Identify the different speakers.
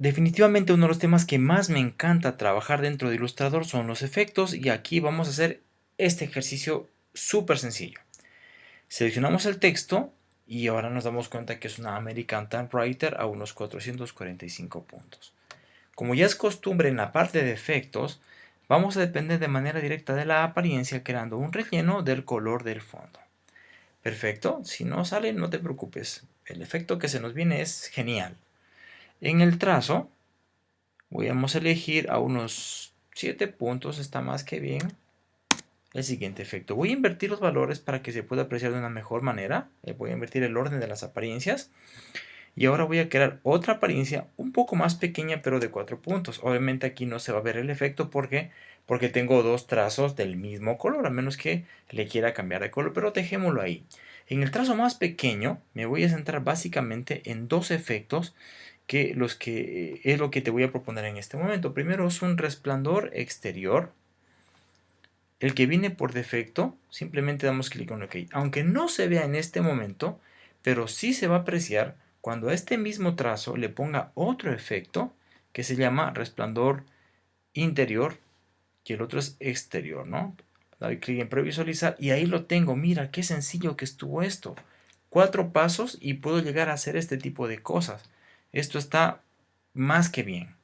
Speaker 1: Definitivamente uno de los temas que más me encanta trabajar dentro de Illustrator son los efectos y aquí vamos a hacer este ejercicio súper sencillo. Seleccionamos el texto y ahora nos damos cuenta que es una American Typewriter a unos 445 puntos. Como ya es costumbre en la parte de efectos, vamos a depender de manera directa de la apariencia creando un relleno del color del fondo. Perfecto, si no sale no te preocupes, el efecto que se nos viene es genial. En el trazo, vamos a elegir a unos 7 puntos, está más que bien. El siguiente efecto. Voy a invertir los valores para que se pueda apreciar de una mejor manera. Eh, voy a invertir el orden de las apariencias. Y ahora voy a crear otra apariencia un poco más pequeña pero de 4 puntos. Obviamente aquí no se va a ver el efecto porque, porque tengo dos trazos del mismo color, a menos que le quiera cambiar de color, pero dejémoslo ahí. En el trazo más pequeño me voy a centrar básicamente en dos efectos que los que es lo que te voy a proponer en este momento. Primero es un resplandor exterior. El que viene por defecto, simplemente damos clic en OK. Aunque no se vea en este momento, pero sí se va a apreciar cuando a este mismo trazo le ponga otro efecto que se llama resplandor interior y el otro es exterior, ¿no? Doy clic en previsualizar y ahí lo tengo. Mira, qué sencillo que estuvo esto. Cuatro pasos y puedo llegar a hacer este tipo de cosas. Esto está más que bien.